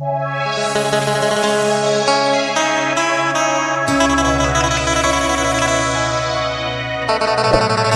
Thank you.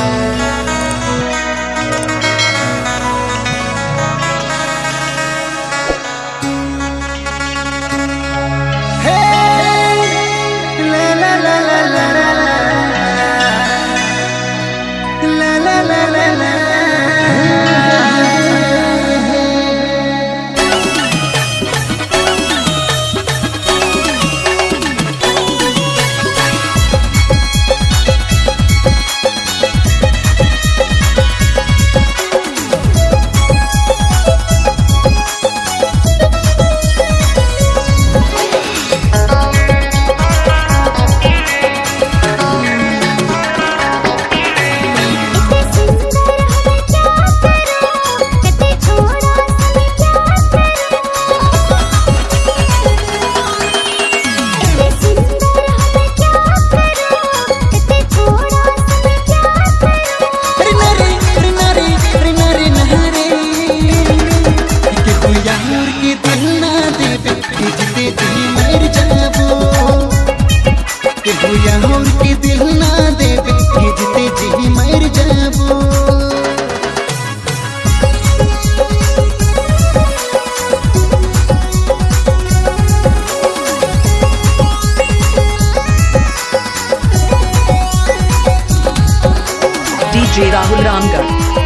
DJ Rahul Ramgarh Rahul music centre Ram कल राम कल राम राम कल राम प्यार मोई दिलो जान से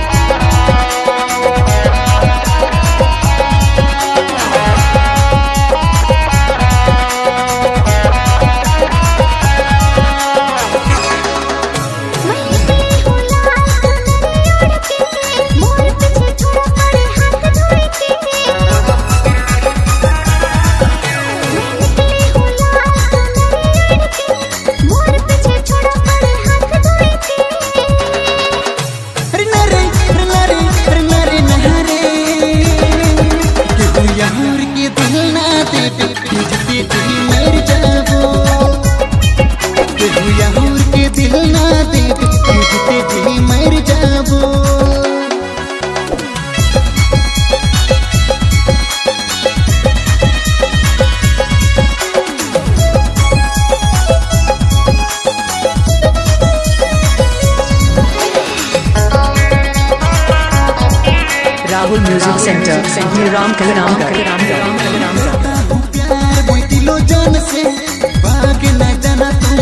भाग न राम तुम किसी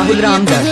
राहुल रामदास